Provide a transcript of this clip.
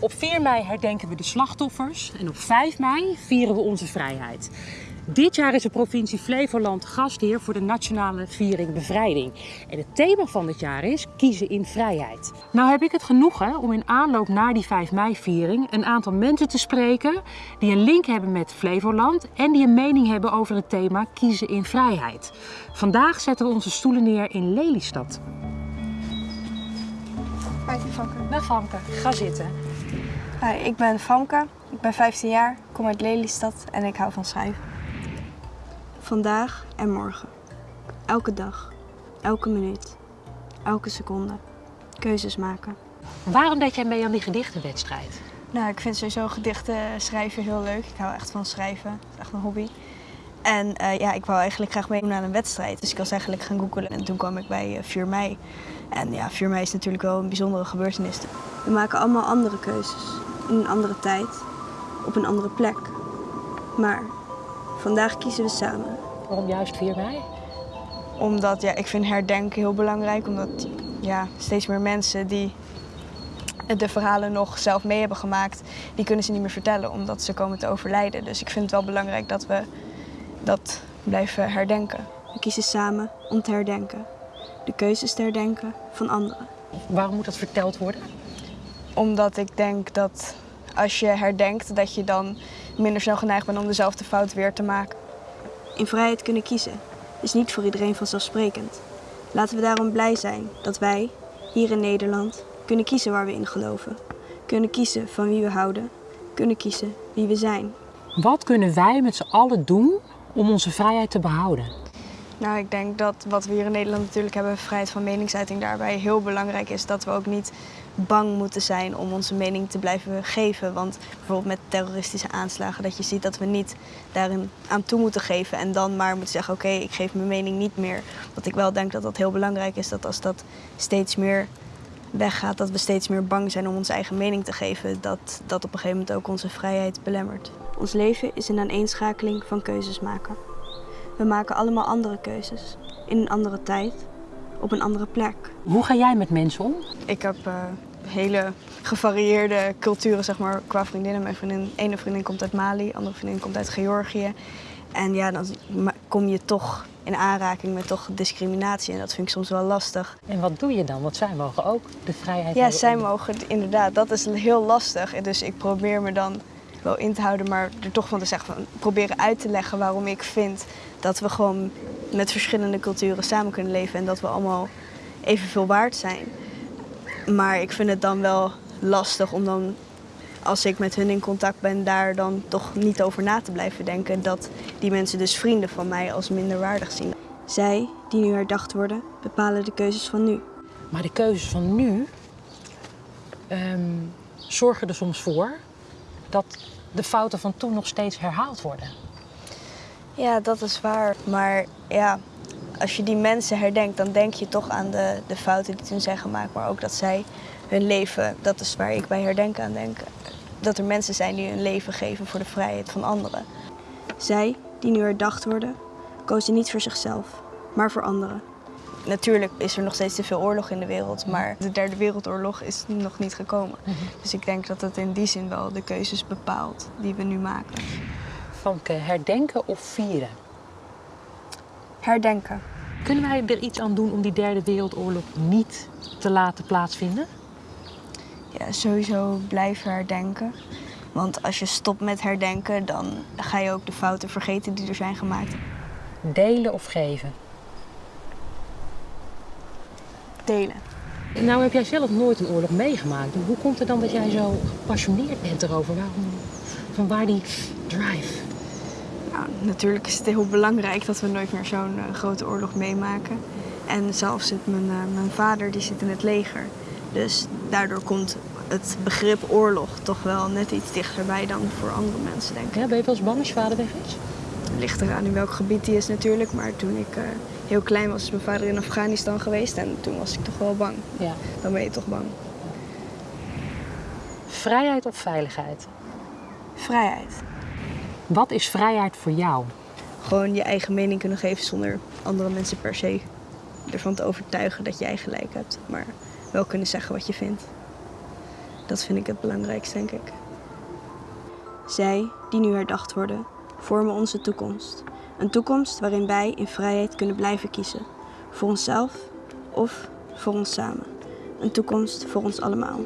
Op 4 mei herdenken we de slachtoffers en op 5 mei vieren we onze vrijheid. Dit jaar is de provincie Flevoland gastheer voor de nationale viering bevrijding. En het thema van dit jaar is kiezen in vrijheid. Nou heb ik het genoegen om in aanloop naar die 5 mei viering een aantal mensen te spreken die een link hebben met Flevoland en die een mening hebben over het thema kiezen in vrijheid. Vandaag zetten we onze stoelen neer in Lelystad. Hi, Famke. Dag Famke, ga zitten. Hi, ik ben Famke, ik ben 15 jaar, kom uit Lelystad en ik hou van schrijven. Vandaag en morgen. Elke dag. Elke minuut. Elke seconde. Keuzes maken. Waarom deed jij mee aan die gedichtenwedstrijd? Nou, ik vind sowieso gedichten schrijven heel leuk. Ik hou echt van schrijven. Het is echt mijn hobby. En eh, ja, ik wou eigenlijk graag meedoen aan een wedstrijd. Dus ik was eigenlijk gaan googlen en toen kwam ik bij uh, 4 mei. En ja, 4 mei is natuurlijk wel een bijzondere gebeurtenis. We maken allemaal andere keuzes. In een andere tijd. Op een andere plek. Maar vandaag kiezen we samen. Waarom juist 4 mei? Omdat ja, ik vind herdenken heel belangrijk. Omdat ja, steeds meer mensen die de verhalen nog zelf mee hebben gemaakt, die kunnen ze niet meer vertellen omdat ze komen te overlijden. Dus ik vind het wel belangrijk dat we dat blijven herdenken. We kiezen samen om te herdenken. De keuzes te herdenken van anderen. Waarom moet dat verteld worden? Omdat ik denk dat als je herdenkt, dat je dan minder snel geneigd bent om dezelfde fout weer te maken. In vrijheid kunnen kiezen is niet voor iedereen vanzelfsprekend. Laten we daarom blij zijn dat wij, hier in Nederland, kunnen kiezen waar we in geloven. Kunnen kiezen van wie we houden. Kunnen kiezen wie we zijn. Wat kunnen wij met z'n allen doen om onze vrijheid te behouden? Nou, ik denk dat wat we hier in Nederland natuurlijk hebben, vrijheid van meningsuiting, daarbij heel belangrijk is dat we ook niet bang moeten zijn om onze mening te blijven geven. Want bijvoorbeeld met terroristische aanslagen, dat je ziet dat we niet daarin aan toe moeten geven en dan maar moeten zeggen, oké, ik geef mijn mening niet meer. Want ik wel denk dat dat heel belangrijk is, dat als dat steeds meer weggaat, dat we steeds meer bang zijn om onze eigen mening te geven, dat dat op een gegeven moment ook onze vrijheid belemmert. Ons leven is een aaneenschakeling van keuzes maken. We maken allemaal andere keuzes, in een andere tijd, op een andere plek. Hoe ga jij met mensen om? Ik heb uh, hele gevarieerde culturen zeg maar, qua vriendinnen. Mijn vriendin, ene vriendin komt uit Mali, andere vriendin komt uit Georgië. En ja, dan kom je toch in aanraking met toch discriminatie. En dat vind ik soms wel lastig. En wat doe je dan? Want zij mogen ook de vrijheid Ja, zij mogen, inderdaad. Dat is heel lastig. En Dus ik probeer me dan wel in te houden, maar er toch van te zeggen, van, proberen uit te leggen waarom ik vind dat we gewoon met verschillende culturen samen kunnen leven en dat we allemaal evenveel waard zijn. Maar ik vind het dan wel lastig om dan, als ik met hun in contact ben, daar dan toch niet over na te blijven denken dat die mensen dus vrienden van mij als minderwaardig zien. Zij, die nu herdacht worden, bepalen de keuzes van nu. Maar de keuzes van nu ehm, zorgen er soms voor dat de fouten van toen nog steeds herhaald worden. Ja, dat is waar. Maar ja, als je die mensen herdenkt, dan denk je toch aan de, de fouten die toen zijn gemaakt. Maar ook dat zij hun leven, dat is waar ik bij herdenken aan denk. Dat er mensen zijn die hun leven geven voor de vrijheid van anderen. Zij, die nu herdacht worden, kozen niet voor zichzelf, maar voor anderen. Natuurlijk is er nog steeds te veel oorlog in de wereld, maar de derde wereldoorlog is nog niet gekomen. Dus ik denk dat het in die zin wel de keuzes bepaalt die we nu maken. Famke, herdenken of vieren? Herdenken. Kunnen wij er iets aan doen om die derde wereldoorlog niet te laten plaatsvinden? Ja, sowieso blijven herdenken. Want als je stopt met herdenken, dan ga je ook de fouten vergeten die er zijn gemaakt. Delen of geven? Delen. Nou heb jij zelf nooit een oorlog meegemaakt. Hoe komt het dan dat jij zo gepassioneerd bent erover? Waarom, van waar die drive? Nou, natuurlijk is het heel belangrijk dat we nooit meer zo'n eh, grote oorlog meemaken. En zelfs zit mijn, eh, mijn vader die zit in het leger. Dus daardoor komt het begrip oorlog toch wel net iets dichterbij dan voor andere mensen, denk ik. Ja, ben je wel eens bang als je vader weg is? Het ligt eraan in welk gebied die is natuurlijk. Maar toen ik eh, heel klein was, is mijn vader in Afghanistan geweest. En toen was ik toch wel bang. Ja. Dan ben je toch bang. Vrijheid of veiligheid? Vrijheid. Wat is vrijheid voor jou? Gewoon je eigen mening kunnen geven zonder andere mensen per se ervan te overtuigen dat jij gelijk hebt. Maar wel kunnen zeggen wat je vindt. Dat vind ik het belangrijkste, denk ik. Zij, die nu herdacht worden, vormen onze toekomst. Een toekomst waarin wij in vrijheid kunnen blijven kiezen. Voor onszelf of voor ons samen. Een toekomst voor ons allemaal.